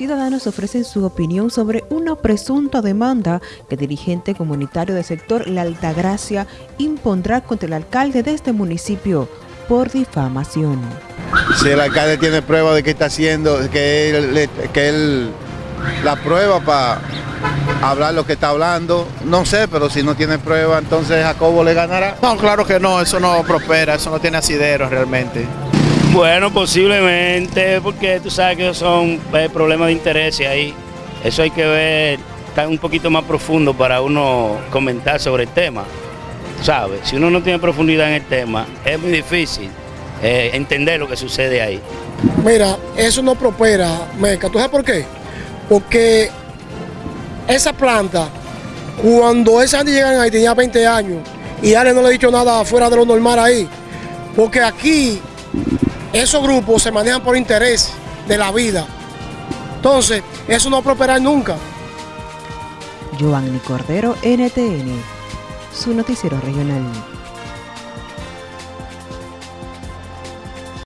Ciudadanos ofrecen su opinión sobre una presunta demanda que dirigente comunitario del sector La Altagracia impondrá contra el alcalde de este municipio por difamación. Si el alcalde tiene prueba de que está haciendo, que él, que él la prueba para hablar lo que está hablando, no sé, pero si no tiene prueba, entonces Jacobo le ganará. No, claro que no, eso no prospera, eso no tiene asidero realmente. Bueno, posiblemente, porque tú sabes que son eh, problemas de interés ahí. Eso hay que ver, está un poquito más profundo para uno comentar sobre el tema. ¿Sabes? Si uno no tiene profundidad en el tema, es muy difícil eh, entender lo que sucede ahí. Mira, eso no prospera, Meca. ¿Tú sabes por qué? Porque esa planta, cuando esa gente llegan ahí, tenía 20 años, y Ale no le ha dicho nada fuera de lo normal ahí. Porque aquí esos grupos se manejan por interés de la vida. Entonces, eso no prosperará nunca. Giovanni Cordero, NTN, su noticiero regional.